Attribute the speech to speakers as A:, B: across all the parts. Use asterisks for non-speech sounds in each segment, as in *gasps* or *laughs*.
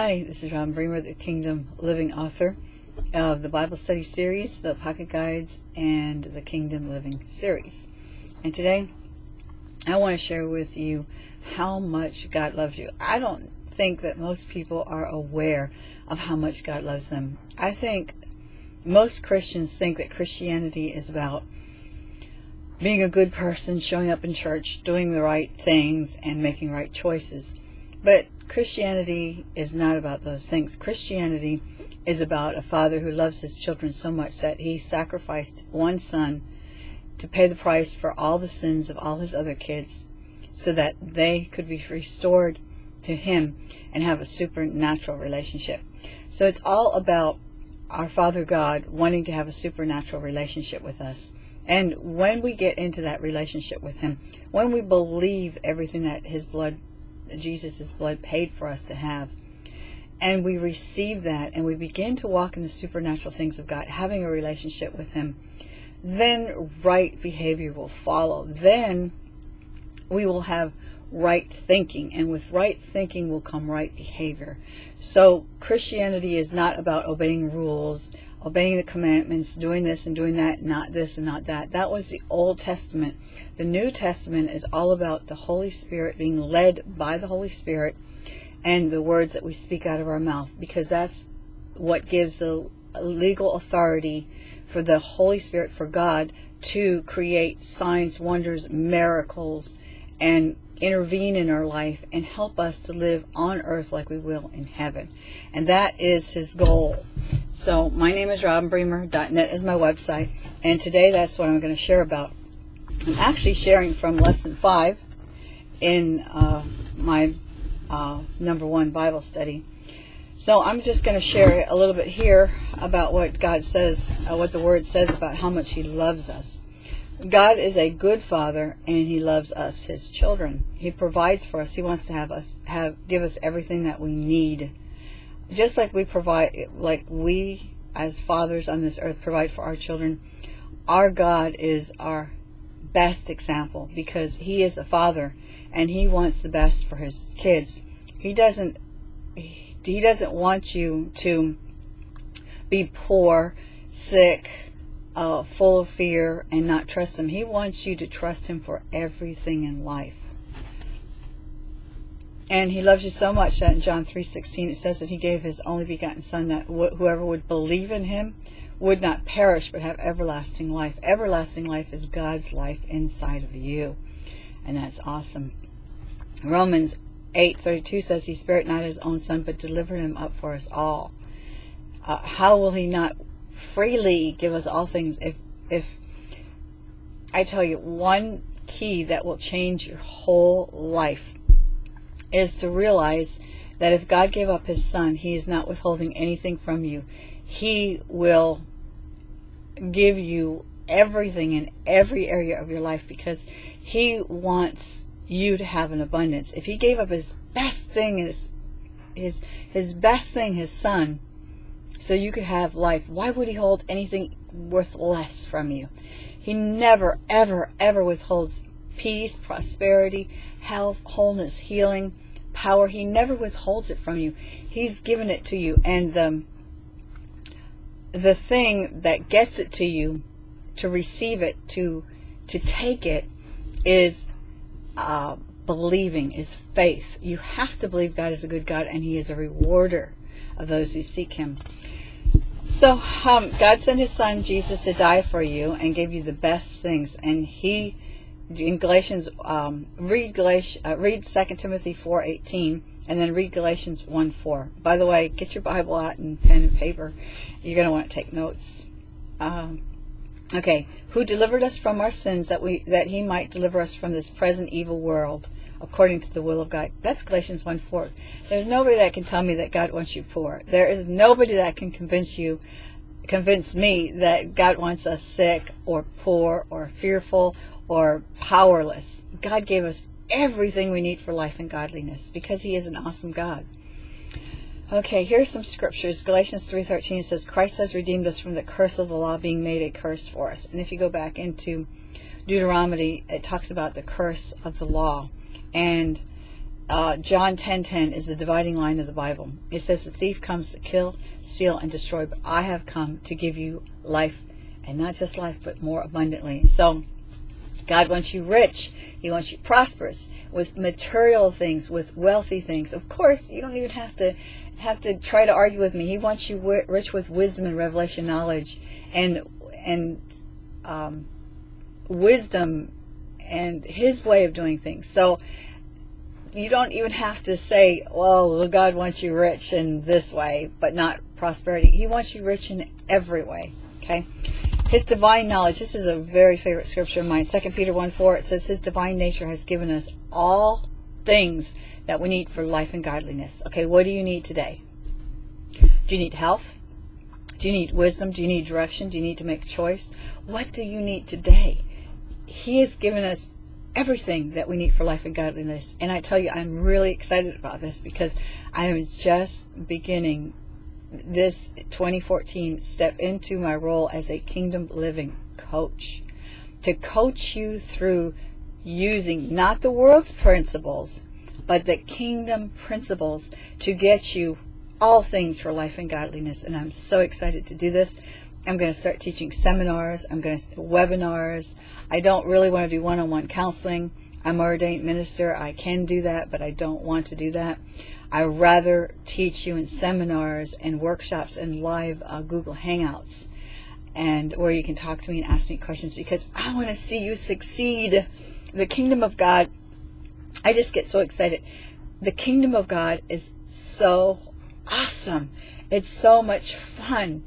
A: Hi, this is Robin Bremer, the Kingdom Living author of the Bible Study Series, the Pocket Guides, and the Kingdom Living Series. And today, I want to share with you how much God loves you. I don't think that most people are aware of how much God loves them. I think most Christians think that Christianity is about being a good person, showing up in church, doing the right things, and making right choices. But Christianity is not about those things. Christianity is about a father who loves his children so much that he sacrificed one son to pay the price for all the sins of all his other kids so that they could be restored to him and have a supernatural relationship. So it's all about our Father God wanting to have a supernatural relationship with us. And when we get into that relationship with him, when we believe everything that his blood Jesus' blood paid for us to have. And we receive that and we begin to walk in the supernatural things of God, having a relationship with Him. Then right behavior will follow. Then we will have right thinking. And with right thinking will come right behavior. So Christianity is not about obeying rules, obeying the commandments, doing this and doing that, not this and not that. That was the Old Testament. The New Testament is all about the Holy Spirit being led by the Holy Spirit and the words that we speak out of our mouth because that's what gives the legal authority for the Holy Spirit, for God, to create signs, wonders, miracles, and intervene in our life and help us to live on earth like we will in heaven. And that is his goal. So my name is Robin robinbremer.net is my website. And today that's what I'm going to share about. I'm actually sharing from lesson five in uh, my uh, number one Bible study. So I'm just going to share a little bit here about what God says, uh, what the Word says about how much He loves us. God is a good father and he loves us, his children. He provides for us. He wants to have us have give us everything that we need. Just like we provide like we as fathers on this earth provide for our children, our God is our best example because he is a father and he wants the best for his kids. He doesn't he doesn't want you to be poor, sick, uh, full of fear and not trust him. He wants you to trust him for everything in life. And he loves you so much that in John 3.16 it says that he gave his only begotten son that wh whoever would believe in him would not perish but have everlasting life. Everlasting life is God's life inside of you. And that's awesome. Romans 8.32 says he spared not his own son but delivered him up for us all. Uh, how will he not freely give us all things if if I tell you one key that will change your whole life is to realize that if God gave up his son he is not withholding anything from you. He will give you everything in every area of your life because he wants you to have an abundance. If he gave up his best thing his his his best thing his son so you could have life. Why would he hold anything worth less from you? He never, ever, ever withholds peace, prosperity, health, wholeness, healing, power. He never withholds it from you. He's given it to you. And the, the thing that gets it to you, to receive it, to, to take it, is uh, believing, is faith. You have to believe God is a good God and he is a rewarder of those who seek him. So um, God sent his son Jesus to die for you and gave you the best things. And he, in Galatians, um, read, Galatians, uh, read 2 Timothy 4.18 and then read Galatians 1.4. By the way, get your Bible out and pen and paper. You're going to want to take notes. Um, okay, who delivered us from our sins that we that he might deliver us from this present evil world according to the will of God. That's Galatians 1 4. There's nobody that can tell me that God wants you poor. There is nobody that can convince you, convince me that God wants us sick or poor or fearful or powerless. God gave us everything we need for life and godliness because he is an awesome God. Okay, here's some scriptures. Galatians 3.13 says, Christ has redeemed us from the curse of the law being made a curse for us. And if you go back into Deuteronomy, it talks about the curse of the law. And uh, John 10:10 10, 10 is the dividing line of the Bible. It says the thief comes to kill, steal, and destroy, but I have come to give you life, and not just life, but more abundantly. So God wants you rich. He wants you prosperous with material things, with wealthy things. Of course, you don't even have to have to try to argue with me. He wants you rich with wisdom and revelation knowledge, and and um, wisdom and His way of doing things. So you don't even have to say, well, God wants you rich in this way, but not prosperity. He wants you rich in every way. Okay? His divine knowledge. This is a very favorite scripture of mine. 2 Peter 1 4. It says, His divine nature has given us all things that we need for life and godliness. Okay, what do you need today? Do you need health? Do you need wisdom? Do you need direction? Do you need to make a choice? What do you need today? He has given us everything that we need for life and godliness. And I tell you, I'm really excited about this because I am just beginning this 2014 step into my role as a kingdom living coach to coach you through using not the world's principles but the kingdom principles to get you all things for life and godliness and I'm so excited to do this I'm going to start teaching seminars I'm going to webinars I don't really want to do one-on-one counseling I'm ordained minister I can do that but I don't want to do that I rather teach you in seminars and workshops and live uh, Google Hangouts and where you can talk to me and ask me questions because I want to see you succeed. The kingdom of God, I just get so excited. The kingdom of God is so awesome. It's so much fun.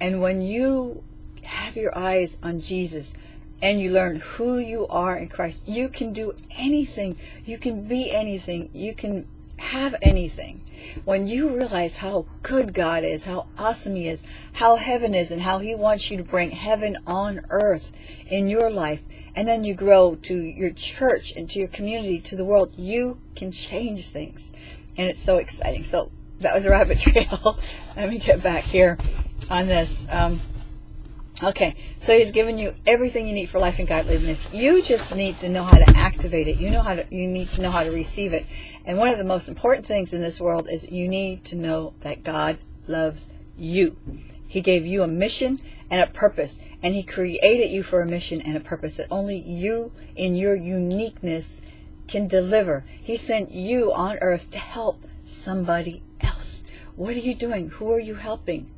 A: And when you have your eyes on Jesus and you learn who you are in Christ, you can do anything. You can be anything. You can have anything. When you realize how good God is, how awesome He is, how heaven is, and how He wants you to bring heaven on earth in your life, and then you grow to your church and to your community, to the world, you can change things. And it's so exciting. So that was a rabbit *laughs* trail. Let me get back here on this. Um, Okay, so he's given you everything you need for life and godliness. You just need to know how to activate it. You know how to you need to know how to receive it. And one of the most important things in this world is you need to know that God loves you. He gave you a mission and a purpose, and he created you for a mission and a purpose that only you in your uniqueness can deliver. He sent you on earth to help somebody else. What are you doing? Who are you helping?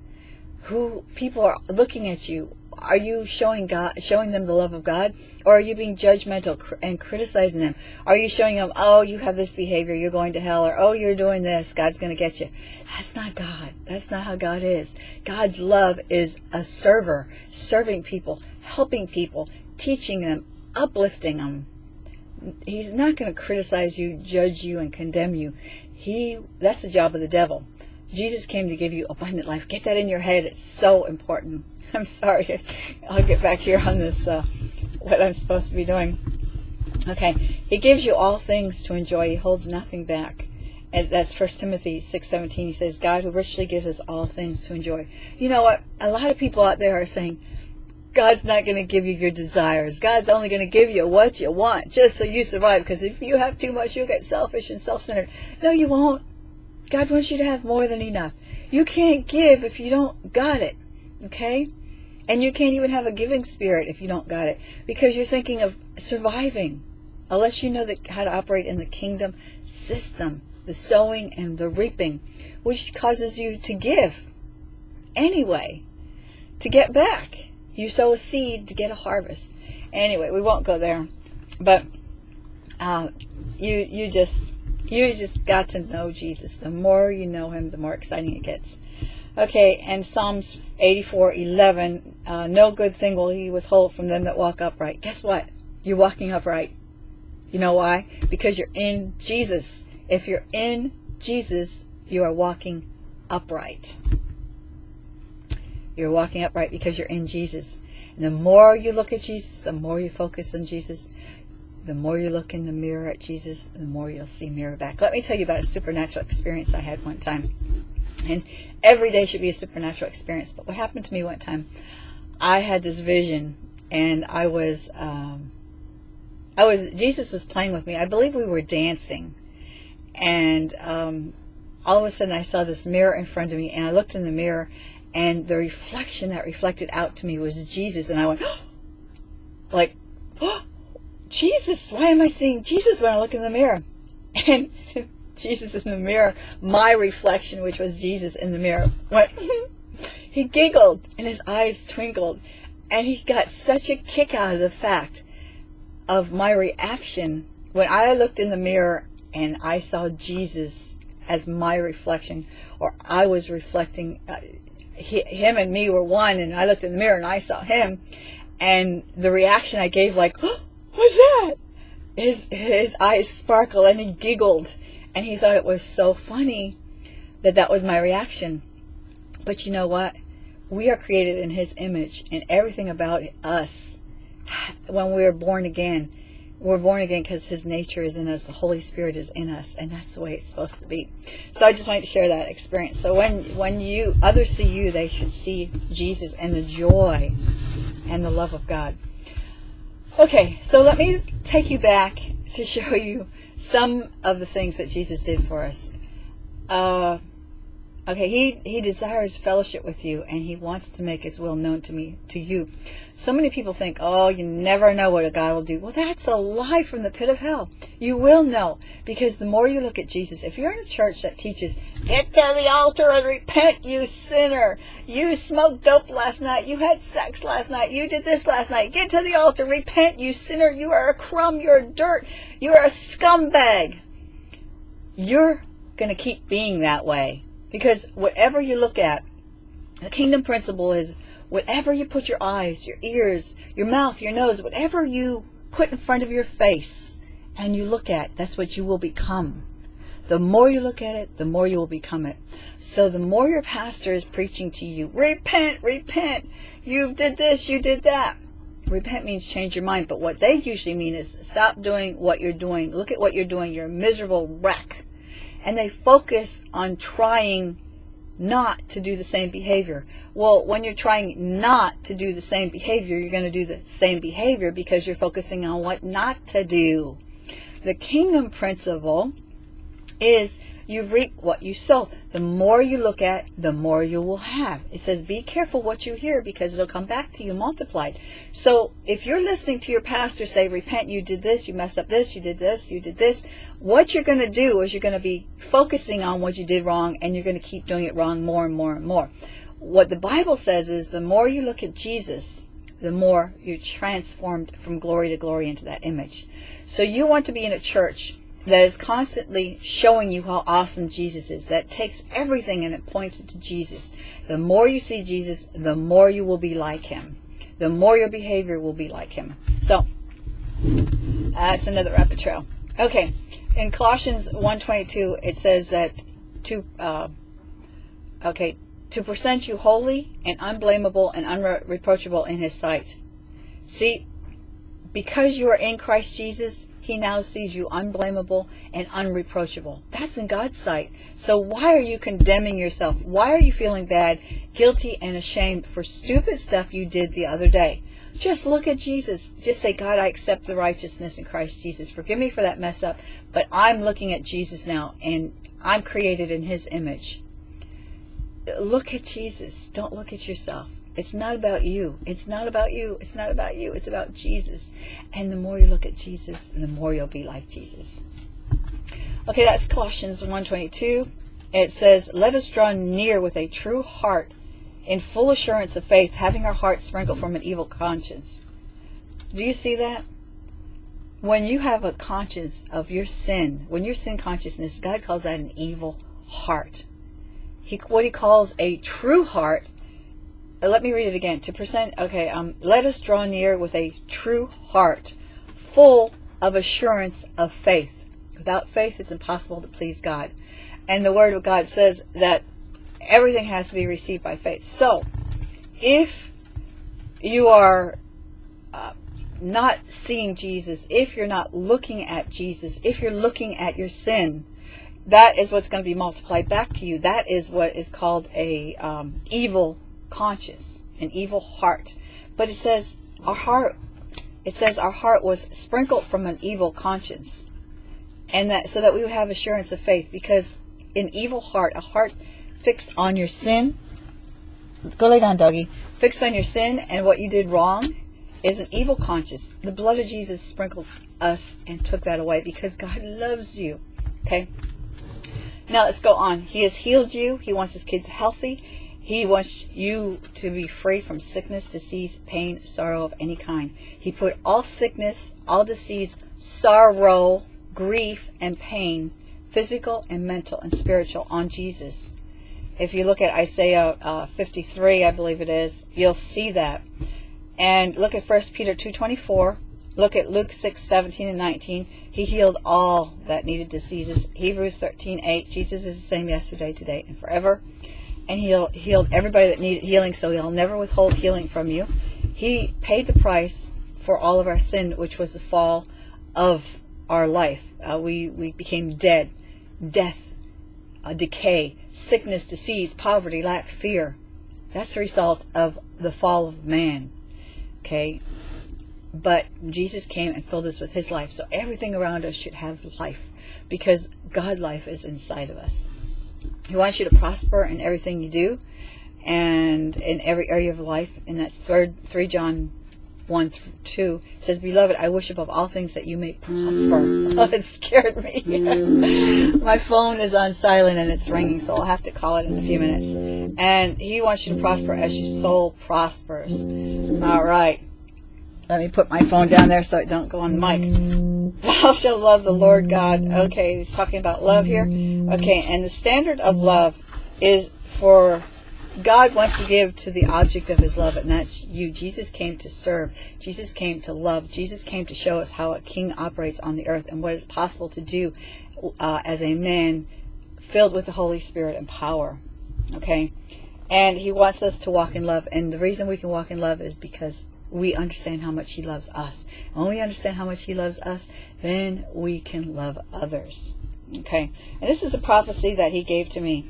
A: Who people are looking at you are you showing God, showing them the love of God, or are you being judgmental and criticizing them? Are you showing them, oh, you have this behavior, you're going to hell, or oh, you're doing this, God's going to get you? That's not God. That's not how God is. God's love is a server, serving people, helping people, teaching them, uplifting them. He's not going to criticize you, judge you, and condemn you. He that's the job of the devil. Jesus came to give you abundant life. Get that in your head. It's so important. *laughs* I'm sorry. I'll get back here on this, uh, what I'm supposed to be doing. Okay. He gives you all things to enjoy. He holds nothing back. And that's First Timothy 6.17. He says, God who richly gives us all things to enjoy. You know what? A lot of people out there are saying, God's not going to give you your desires. God's only going to give you what you want just so you survive. Because if you have too much, you'll get selfish and self-centered. No, you won't. God wants you to have more than enough. You can't give if you don't got it. Okay? And you can't even have a giving spirit if you don't got it. Because you're thinking of surviving. Unless you know the, how to operate in the kingdom system. The sowing and the reaping. Which causes you to give. Anyway. To get back. You sow a seed to get a harvest. Anyway, we won't go there. But uh, you you just you just got to know Jesus. The more you know him, the more exciting it gets. Okay, and Psalms 84, 11, uh, no good thing will he withhold from them that walk upright. Guess what? You're walking upright. You know why? Because you're in Jesus. If you're in Jesus, you are walking upright. You're walking upright because you're in Jesus. And the more you look at Jesus, the more you focus on Jesus, the more you look in the mirror at Jesus, the more you'll see mirror back. Let me tell you about a supernatural experience I had one time. And every day should be a supernatural experience. But what happened to me one time, I had this vision and I was, um, I was, Jesus was playing with me. I believe we were dancing. and um, all of a sudden I saw this mirror in front of me, and I looked in the mirror, and the reflection that reflected out to me was Jesus, and I went, *gasps* like, *gasps* Jesus, why am I seeing Jesus when I look in the mirror? And *laughs* Jesus in the mirror, my reflection, which was Jesus in the mirror, went, *laughs* he giggled and his eyes twinkled. And he got such a kick out of the fact of my reaction when I looked in the mirror and I saw Jesus as my reflection, or I was reflecting, uh, he, him and me were one, and I looked in the mirror and I saw him, and the reaction I gave, like, *gasps* oh, what's that? His, his eyes sparkled and he giggled and he thought it was so funny that that was my reaction. But you know what? We are created in his image and everything about us, *sighs* when we are born again, we're born again because his nature is in us. The Holy Spirit is in us. And that's the way it's supposed to be. So I just wanted to share that experience. So when, when you, others see you, they should see Jesus and the joy and the love of God. Okay, so let me take you back to show you some of the things that Jesus did for us. Uh, okay, he, he desires fellowship with you and he wants to make his will known to me, to you. So many people think, oh, you never know what a God will do. Well, that's a lie from the pit of hell. You will know because the more you look at Jesus, if you're in a church that teaches, get to the altar and repent, you sinner. You smoked dope last night. You had sex last night. You did this last night. Get to the altar, repent, you sinner. You are a crumb. You're dirt. You're a scumbag. You're going to keep being that way because whatever you look at, the kingdom principle is whatever you put your eyes, your ears, your mouth, your nose, whatever you put in front of your face and you look at, that's what you will become. The more you look at it, the more you will become it. So the more your pastor is preaching to you, repent, repent, you did this, you did that. Repent means change your mind, but what they usually mean is stop doing what you're doing. Look at what you're doing. You're a miserable wreck. And they focus on trying not to do the same behavior. Well, when you're trying not to do the same behavior, you're going to do the same behavior because you're focusing on what not to do. The kingdom principle is you reap what you sow. The more you look at, the more you will have. It says, be careful what you hear because it'll come back to you multiplied. So if you're listening to your pastor say, repent, you did this, you messed up this, you did this, you did this, what you're going to do is you're going to be focusing on what you did wrong and you're going to keep doing it wrong more and more and more. What the Bible says is the more you look at Jesus, the more you're transformed from glory to glory into that image. So you want to be in a church that is constantly showing you how awesome Jesus is. That takes everything and it points it to Jesus. The more you see Jesus, the more you will be like him. The more your behavior will be like him. So, that's another rabbit trail. Okay, in Colossians 1.22, it says that to, uh, okay, to present you holy and unblameable and unreproachable in his sight. See, because you are in Christ Jesus, he now sees you unblameable and unreproachable. That's in God's sight. So why are you condemning yourself? Why are you feeling bad, guilty, and ashamed for stupid stuff you did the other day? Just look at Jesus. Just say, God, I accept the righteousness in Christ Jesus. Forgive me for that mess up, but I'm looking at Jesus now, and I'm created in his image. Look at Jesus. Don't look at yourself. It's not about you. It's not about you. It's not about you. It's about Jesus. And the more you look at Jesus, the more you'll be like Jesus. Okay, that's Colossians 1.22. It says, Let us draw near with a true heart in full assurance of faith, having our hearts sprinkled from an evil conscience. Do you see that? When you have a conscience of your sin, when your sin consciousness, God calls that an evil heart. He, what he calls a true heart let me read it again. To present, okay, um, let us draw near with a true heart, full of assurance of faith. Without faith, it's impossible to please God. And the Word of God says that everything has to be received by faith. So, if you are uh, not seeing Jesus, if you're not looking at Jesus, if you're looking at your sin, that is what's going to be multiplied back to you. That is what is called a um, evil conscious, an evil heart. But it says our heart, it says our heart was sprinkled from an evil conscience. and that so that we would have assurance of faith because an evil heart a heart fixed on your sin go lay down doggy fixed on your sin and what you did wrong is an evil conscience the blood of jesus sprinkled us and took that away because god loves you okay now let's go on he has healed you he wants his kids healthy he wants you to be free from sickness, disease, pain, sorrow of any kind. He put all sickness, all disease, sorrow, grief, and pain, physical and mental and spiritual, on Jesus. If you look at Isaiah uh, 53, I believe it is, you'll see that. And look at 1 Peter 2.24. Look at Luke 6, 17 and 19. He healed all that needed diseases. Hebrews 13, 8. Jesus is the same yesterday, today, and forever and he healed everybody that needed healing, so he'll never withhold healing from you. He paid the price for all of our sin, which was the fall of our life. Uh, we, we became dead, death, uh, decay, sickness, disease, poverty, lack, fear. That's the result of the fall of man. Okay? But Jesus came and filled us with his life. So everything around us should have life because God life is inside of us. He wants you to prosper in everything you do and in every area of life. And that's third, 3 John 1 through 2 says, Beloved, I wish above all things that you may prosper. *laughs* Oh, it scared me. *laughs* My phone is on silent and it's ringing, so I'll have to call it in a few minutes. And he wants you to prosper as your soul prospers. All right. Let me put my phone down there so it don't go on the mic. Thou shalt love the Lord God. Okay, he's talking about love here. Okay, and the standard of love is for God wants to give to the object of his love, and that's you. Jesus came to serve. Jesus came to love. Jesus came to show us how a king operates on the earth and what is possible to do uh, as a man filled with the Holy Spirit and power. Okay? And he wants us to walk in love. And the reason we can walk in love is because we understand how much he loves us. When we understand how much he loves us, then we can love others. Okay. And this is a prophecy that he gave to me.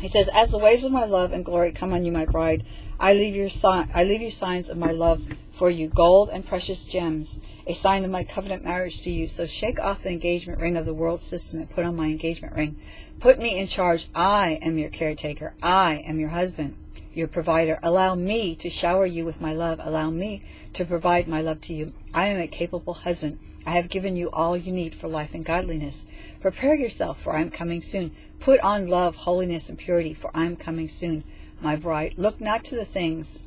A: He says, As the waves of my love and glory come on you, my bride, I leave you I leave you signs of my love for you, gold and precious gems, a sign of my covenant marriage to you. So shake off the engagement ring of the world system and put on my engagement ring. Put me in charge. I am your caretaker. I am your husband your provider. Allow me to shower you with my love. Allow me to provide my love to you. I am a capable husband. I have given you all you need for life and godliness. Prepare yourself, for I am coming soon. Put on love, holiness, and purity, for I am coming soon, my bride. Look not to the things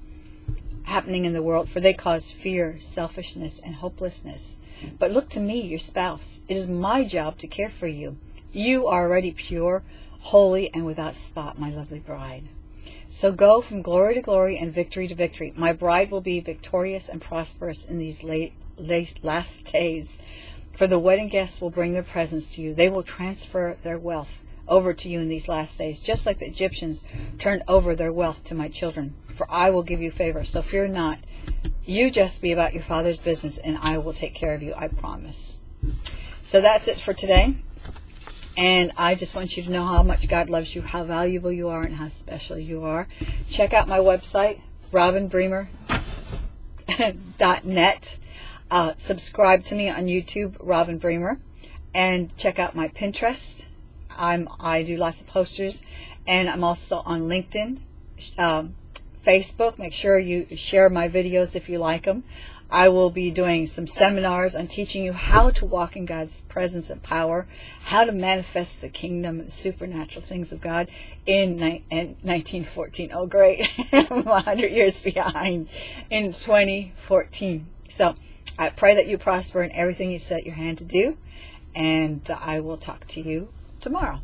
A: happening in the world, for they cause fear, selfishness, and hopelessness. But look to me, your spouse. It is my job to care for you. You are already pure, holy, and without spot, my lovely bride. So go from glory to glory and victory to victory. My bride will be victorious and prosperous in these late, late last days. For the wedding guests will bring their presents to you. They will transfer their wealth over to you in these last days, just like the Egyptians turned over their wealth to my children. For I will give you favor. So fear not. You just be about your father's business, and I will take care of you, I promise. So that's it for today. And I just want you to know how much God loves you, how valuable you are, and how special you are. Check out my website, robinbremer.net. *laughs* Uh, subscribe to me on YouTube, Robin Bremer. And check out my Pinterest. I'm, I do lots of posters. And I'm also on LinkedIn, um, Facebook. Make sure you share my videos if you like them. I will be doing some seminars on teaching you how to walk in God's presence and power, how to manifest the kingdom and supernatural things of God in, in 1914. Oh, great. *laughs* I'm 100 years behind in 2014. So I pray that you prosper in everything you set your hand to do, and I will talk to you tomorrow.